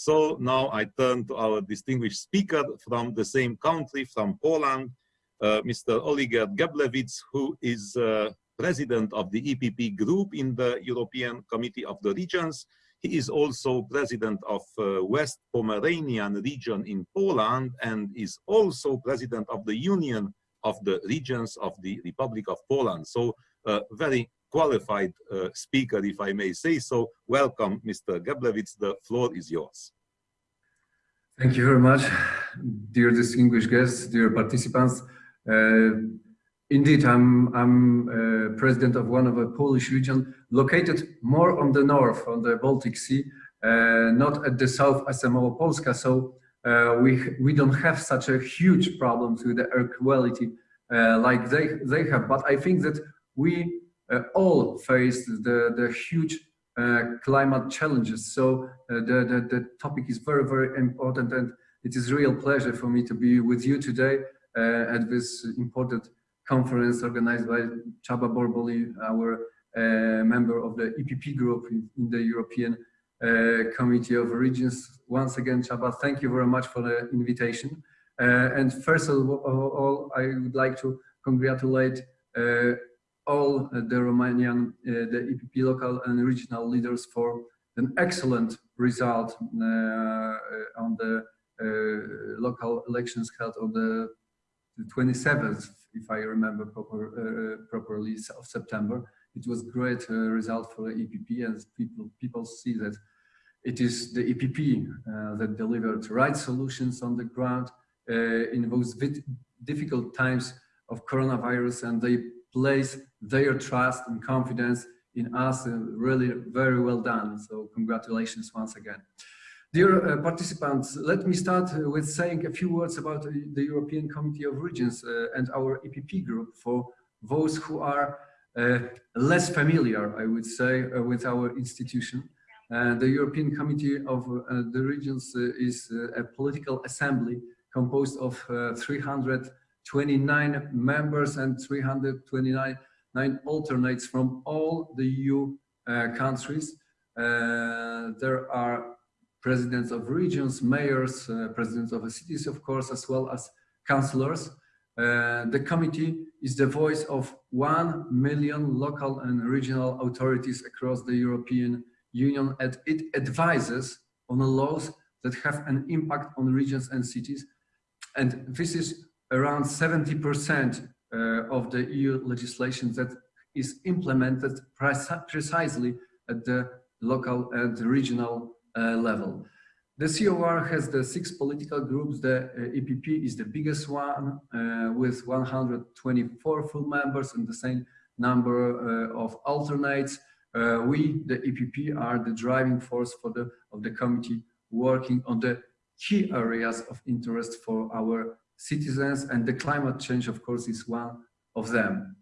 So now I turn to our distinguished speaker from the same country, from Poland, uh, Mr. Olgierd Geblewicz, who is uh, president of the EPP group in the European Committee of the Regions. He is also president of uh, West Pomeranian region in Poland and is also president of the Union of the Regions of the Republic of Poland. So uh, very qualified uh, speaker, if I may say so. Welcome, Mr. Geblewicz. The floor is yours. Thank you very much, dear distinguished guests, dear participants. Uh, Indeed, I'm, I'm uh, president of one of a Polish region located more on the north, on the Baltic Sea, uh, not at the south as Małopolska. So uh, we, we don't have such a huge problems with the air quality uh, like they, they have. But I think that we all face the, the huge uh, climate challenges. So the, the, the topic is very, very important. And it is real pleasure for me to be with you today at this important conference organized by Csaba Borboly, our uh, member of the EPP group in, in the European uh, Committee of Regions. Once again, Chaba, thank you very much for the invitation. Uh, and first of all, I would like to congratulate uh, all the Romanian, uh, the EPP local and regional leaders for an excellent result uh, on the local elections held on the 27th if I remember proper, uh, properly, of September. It was great uh, result for the EPP and people, people see that it is the EPP uh, that delivered right solutions on the ground in those difficult times of coronavirus and they place their trust and confidence in us really very well done. So congratulations once again. Dear uh, participants, let me start uh, with saying a few words about uh, the European Committee of Regions uh, and our EPP group for those who are uh, less familiar, I would say, uh, with our institution. the European Committee of the Regions is a political assembly composed of 329 members and 329 alternates from all the EU countries. there are presidents of regions, mayors, uh, presidents of cities, of course, as well as councillors. Uh, the committee is the voice of 1 million local and regional authorities across the European Union and it advises on the laws that have an impact on regions and cities. And this is around 70% uh, of the EU legislation that is implemented precisely at the local and regional uh, level. The COR has the six political groups. The uh, EPP is the biggest one uh, with 124 full members and the same number of alternates. we, the EPP, are the driving force for the of the committee working on the key areas of interest for our citizens and the climate change of course is one of them.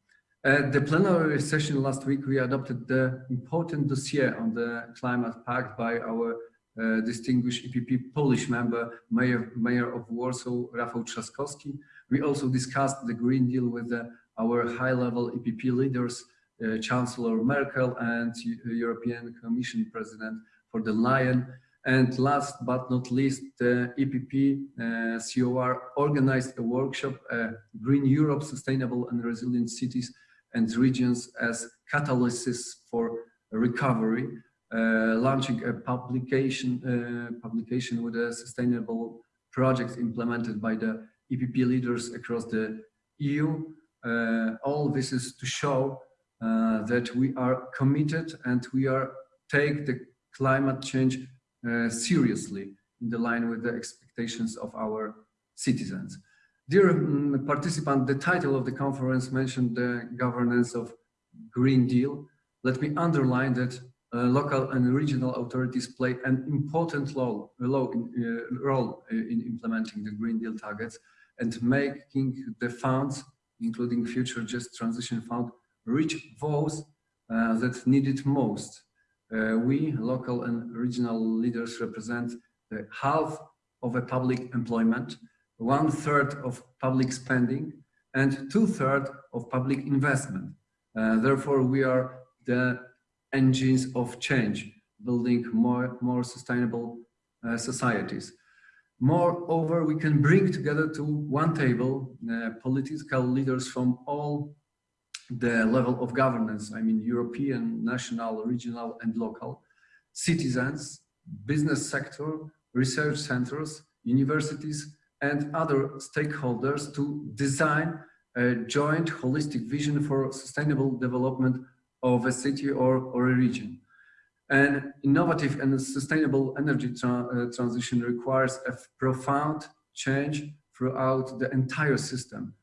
At the plenary session last week, we adopted the important dossier on the climate pact by our uh, distinguished EPP Polish member, Mayor, Mayor of Warsaw, Rafał Trzaskowski. We also discussed the Green Deal with the, our high-level EPP leaders, uh, Chancellor Merkel and European Commission President von der Leyen. And last but not least, the EPP uh, COR organized a workshop, uh, Green Europe, Sustainable and Resilient Cities and regions as catalysis for recovery, uh, launching a publication, uh, publication with a sustainable projects implemented by the EPP leaders across the EU. Uh, all this is to show that we are committed and we are take the climate change seriously in the line with the expectations of our citizens. Dear um, participant, the title of the conference mentioned the governance of Green Deal. Let me underline that uh, local and regional authorities play an important role, in, uh, role in implementing the Green Deal targets and making the funds, including Future Just Transition Fund, reach those uh, that need it most. Uh, we, local and regional leaders, represent half of a public employment, one third of public spending and two thirds of public investment. Uh, therefore, we are the engines of change, building more, more sustainable uh, societies. Moreover, we can bring together to one table uh, political leaders from all the level of governance, I mean European, national, regional and local, citizens, business sector, research centers, universities and other stakeholders to design a joint holistic vision for sustainable development of a city or, or a region. An innovative and sustainable energy tra uh, transition requires a profound change throughout the entire system.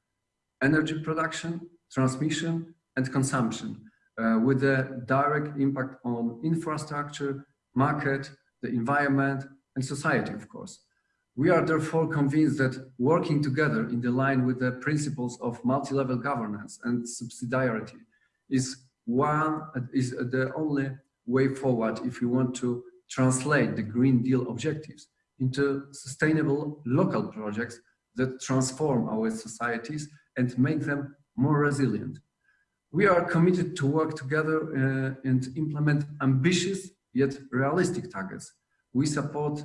Energy production, transmission and consumption uh, with a direct impact on infrastructure, market, the environment and society, of course. We are therefore convinced that working together in the line with the principles of multi-level governance and subsidiarity is one is the only way forward if we want to translate the Green Deal objectives into sustainable local projects that transform our societies and make them more resilient. We are committed to work together uh, and implement ambitious yet realistic targets. We support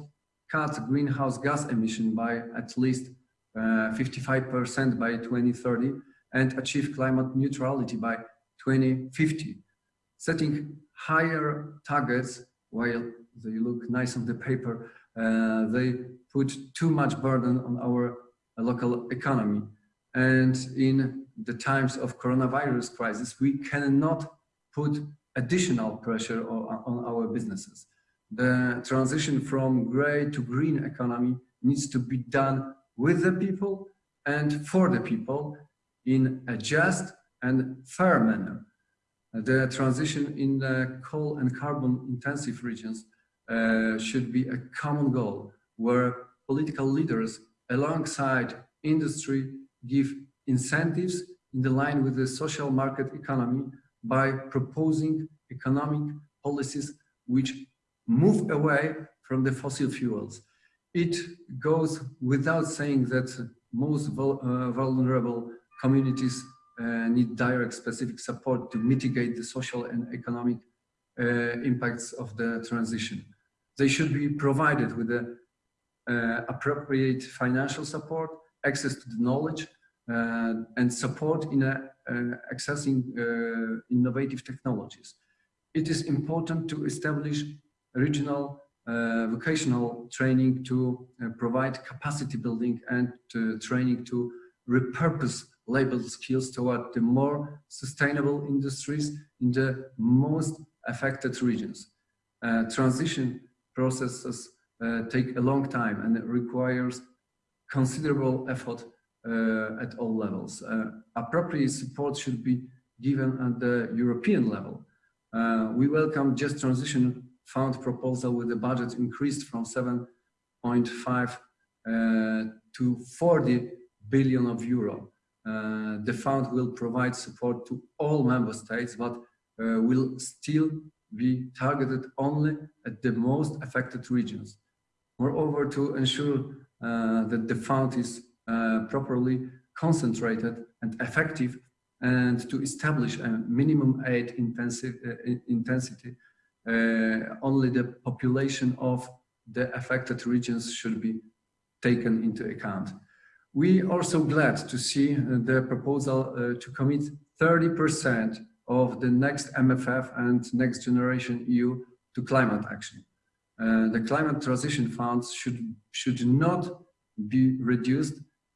cut greenhouse gas emission by at least 55% uh, by 2030 and achieve climate neutrality by 2050. Setting higher targets, while they look nice on the paper, uh, they put too much burden on our local economy. And in the times of coronavirus crisis, we cannot put additional pressure on, our businesses. The transition from gray to green economy needs to be done with the people and for the people in a just and fair manner. The transition in the coal and carbon intensive regions uh, should be a common goal where political leaders alongside industry give incentives in the line with the social market economy by proposing economic policies which move away from the fossil fuels. It goes without saying that most uh, vulnerable communities uh, need direct specific support to mitigate the social and economic uh, impacts of the transition. They should be provided with the appropriate financial support, access to the knowledge, uh, and support in uh, accessing innovative technologies. It is important to establish regional uh, vocational training to uh, provide capacity building and uh, training to repurpose labor skills toward the more sustainable industries in the most affected regions. Uh, transition processes uh, take a long time and it requires considerable effort uh, at all levels. appropriate support should be given at the European level. we welcome Just Transition fund proposal with the budget increased from 7.5 uh, to 40 billion of euro. Uh, the fund will provide support to all member states, but uh, will still be targeted only at the most affected regions. Moreover, to ensure uh, that the fund is uh, properly concentrated and effective and to establish a minimum aid intensive, uh, intensity uh, only the population of the affected regions should be taken into account. We are also glad to see uh, the proposal uh, to commit 30% of the next MFF and next generation EU to climate action. Uh, the climate transition funds should, should not be reduced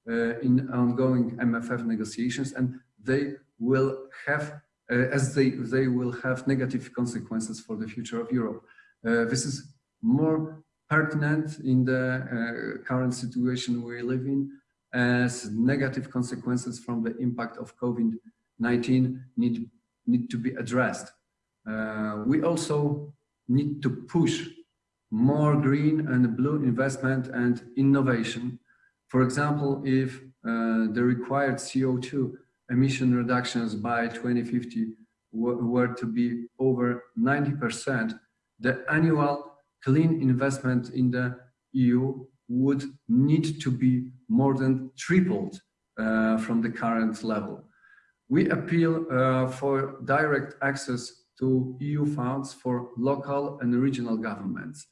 uh, in ongoing MFF negotiations and they will have uh, as they, they will have negative consequences for the future of Europe. Uh, this is more pertinent in the uh, current situation we live in as negative consequences from the impact of COVID-19 need, need to be addressed. We also need to push more green and blue investment and innovation. For example, if uh, the required CO2 emission reductions by 2050 were to be over 90%, the annual clean investment in the EU would need to be more than tripled uh, from the current level. We appeal uh, for direct access to EU funds for local and regional governments.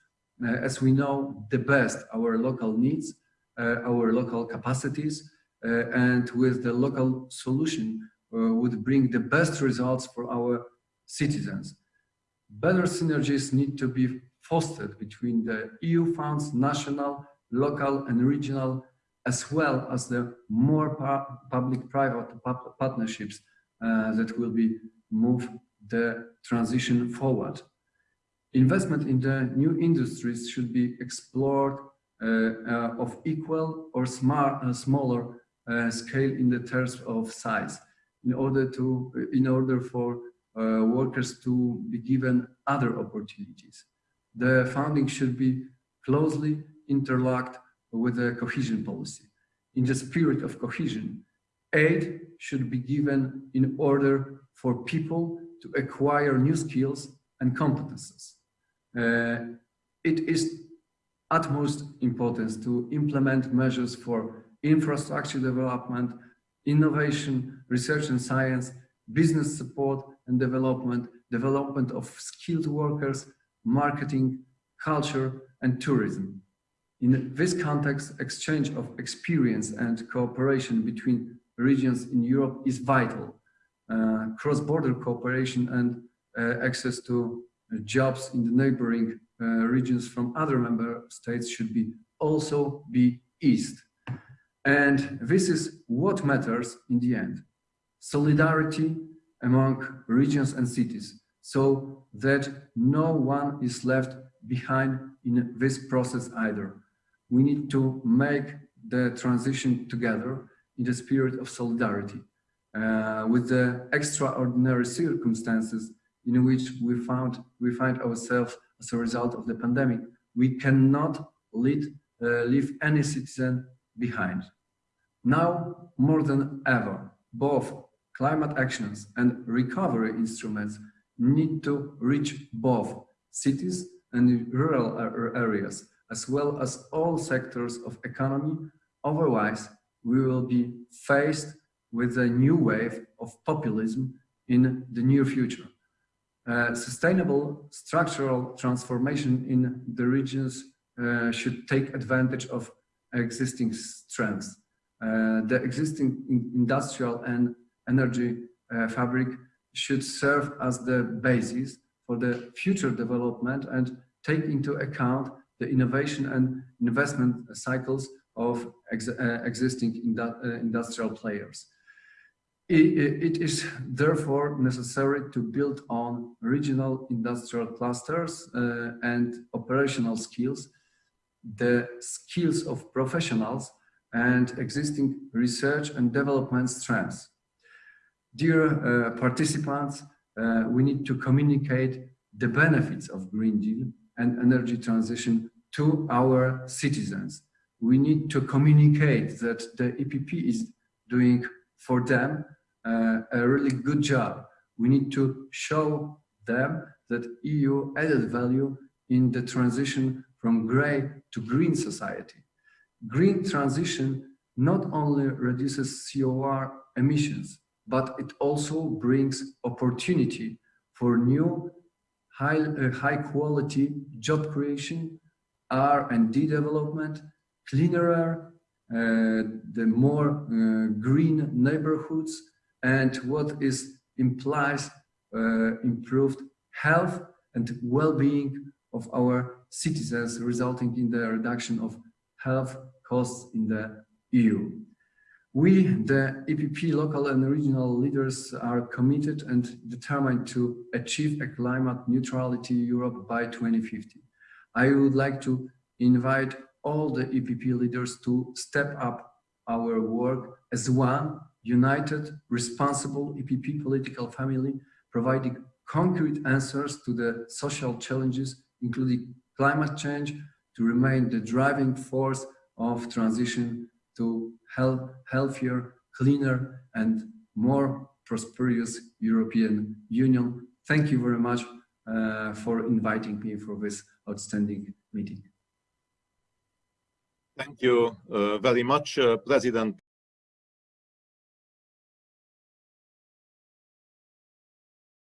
Uh, as we know the best our local needs, uh, our local capacities, uh, and with the local solution would bring the best results for our citizens. Better synergies need to be fostered between the EU funds, national, local and regional, as well as the more public-private partnerships uh, that will be move the transition forward. Investment in the new industries should be explored uh, uh, of equal or smart, uh, smaller scale in the terms of size in order to in order for uh, workers to be given other opportunities. The funding should be closely interlocked with the cohesion policy. In the spirit of cohesion, aid should be given in order for people to acquire new skills and competences. Uh, it is utmost importance to implement measures for infrastructure development, innovation, research and science, business support and development, development of skilled workers, marketing, culture, and tourism. In this context, exchange of experience and cooperation between regions in Europe is vital. Uh, Cross-border cooperation and uh, access to jobs in the neighboring uh, regions from other member states should be also be eased. And this is what matters in the end. Solidarity among regions and cities so that no one is left behind in this process either. We need to make the transition together in the spirit of solidarity uh, with the extraordinary circumstances in which we found we find ourselves as a result of the pandemic. We cannot lead, uh, leave any citizen behind. Now more than ever, both climate actions and recovery instruments need to reach both cities and rural areas, as well as all sectors of economy. Otherwise, we will be faced with a new wave of populism in the near future. Uh, sustainable structural transformation in the regions uh, should take advantage of existing strengths. Uh, the existing industrial and energy uh, fabric should serve as the basis for the future development and take into account the innovation and investment cycles of ex uh, existing indu industrial players. It, is therefore necessary to build on regional industrial clusters uh, and operational skills, the skills of professionals and existing research and development strengths. Dear uh, participants, uh, we need to communicate the benefits of Green Deal and energy transition to our citizens. We need to communicate that the EPP is doing for them a really good job. We need to show them that EU added value in the transition from gray to green society. Green transition not only reduces COR emissions, but it also brings opportunity for new high, uh, high quality job creation, R&D development, cleaner air, uh, the more uh, green neighborhoods, and what is implies uh, improved health and well-being of our citizens, resulting in the reduction of health costs in the EU. We, the EPP local and regional leaders are committed and determined to achieve a climate neutrality Europe by 2050. I would like to invite all the EPP leaders to step up our work as one united, responsible EPP political family, providing concrete answers to the social challenges, including climate change, to remain the driving force of transition to health, healthier, cleaner, and more prosperous European Union. Thank you very much uh, for inviting me for this outstanding meeting. Thank you uh, very much, uh, President